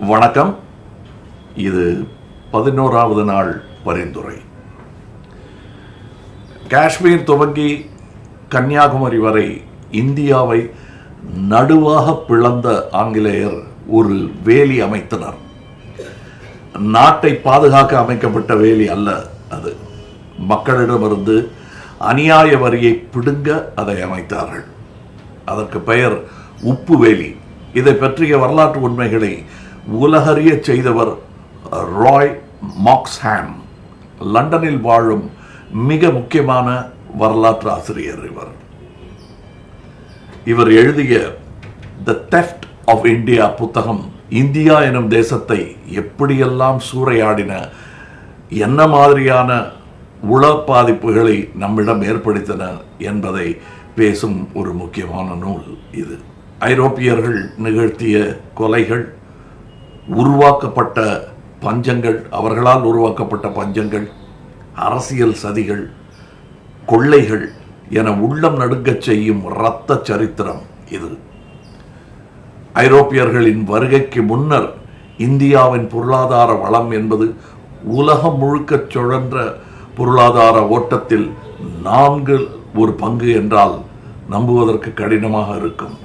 வணக்கம். இது பதினோராவது நாள் பரிந்துரை. காஷ்மீர் துவங்கி கன்னியாகுமரி வரை இந்தியாவை நடுவாக பிளந்த ஆங்கிலேயர் ஒரு வேலி அமைத்தனர். நாட்டை பாதுகாக்க அமைக்கப்பட்ட வேலி அல்ல அது. மக்களிடமிருந்து அநியாய வரியை பிடுங்க அதை அமைத்தார்கள். அதற்கு பெயர் உப்பு வேலி. இதை பற்றிய வரலாற்று உண்மைகளை உலகறிய செய்தவர் ராய் மாக்ஸ்ஹாம். லண்டனில் வாழும் மிக முக்கியமான வரலாற்று ஆசிரியர் இவர். இவர் எழுதிய த தெஃப்ட் ஆஃப் இந்தியா புத்தகம் இந்தியா எனும் தேசத்தை எப்படியெல்லாம் சூறையாடின என்ன மாதிரியான உள பாதிப்புகளை நம்மிடம் ஏற்படுத்தின என்பதை பேசும் ஒரு முக்கியமான நூல் இது. ஐரோப்பியர்கள் நிகழ்த்திய கொலைகள் உருவாக்கப்பட்ட பஞ்சங்கள் அவர்களால் உருவாக்கப்பட்ட பஞ்சங்கள் அரசியல் சதிகள் கொள்ளைகள் என உள்ளம் நடுங்கச் செய்யும் இரத்த சரித்திரம் இது. ஐரோப்பியர்களின் வருகைக்கு முன்னர் இந்தியாவின் பொருளாதார வளம் என்பது உலகம் முழுக்க சுழன்ற பொருளாதார ஓட்டத்தில் நான்கு ஒரு பங்கு என்றால் நம்புவதற்கு கடினமாக இருக்கும்.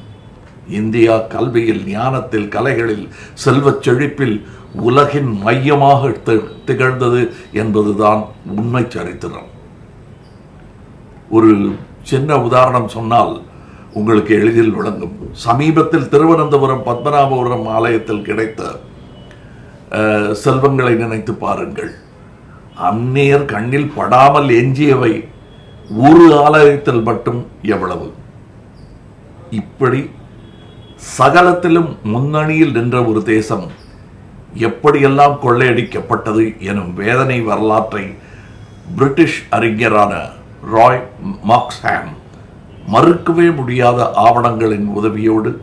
இந்தியா கல்வியில் ஞானத்தில் கலைகளில் செல்வச் செழிப்பில் உலகின் மையமாக திகழ்ந்தது என்பதுதான் உண்மை சரித்திரம். ஒரு சின்ன உதாரணம் சொன்னால் உங்களுக்கு எளிதில் விளங்கும். சமீபத்தில் திருவனந்தபுரம் பத்மநாபபுரம் ஆலயத்தில் கிடைத்த அஹ், செல்வங்களை நினைத்து பாருங்கள். அந்நியர் கண்ணில் படாமல் எஞ்சியவை ஒரு ஆலயத்தில் மட்டும் எவ்வளவு? இப்படி சகலத்திலும் முன்னணியில் நின்ற ஒரு தேசம் எப்படியெல்லாம் கொள்ளையடிக்கப்பட்டது எனும் வேதனை வரலாற்றை பிரிட்டிஷ் அறிஞரான ராய் மாக்ஸ்ஹாம் மறுக்கவே முடியாத ஆவணங்களின் உதவியோடு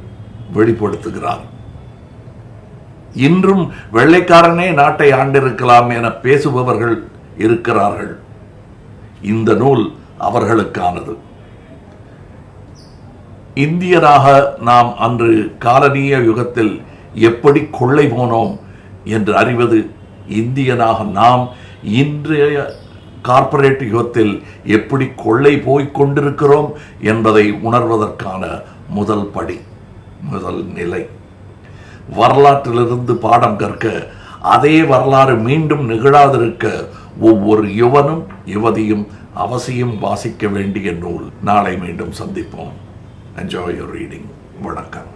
வெளிப்படுத்துகிறார். இன்றும் வெள்ளைக்காரனே நாட்டை ஆண்டிருக்கலாம் என பேசுபவர்கள் இருக்கிறார்கள். இந்த நூல் அவர்களுக்கானது. இந்தியராக நாம் அன்று காலனிய யுகத்தில் எப்படி கொள்ளை போனோம் என்று அறிவது இந்தியனாக நாம் இன்றைய கார்ப்பரேட் யுகத்தில் எப்படி கொள்ளை போய் கொண்டிருக்கிறோம் என்பதை உணர்வதற்கான முதல் படி முதல் நிலை. வரலாற்றிலிருந்து பாடம் கற்க அதே வரலாறு மீண்டும் நிகழாதிருக்க ஒவ்வொரு யுவனும் யுவதியும் அவசியம் வாசிக்க வேண்டிய நூல். நாளை மீண்டும் சந்திப்போம். Enjoy your reading. Vanakkam.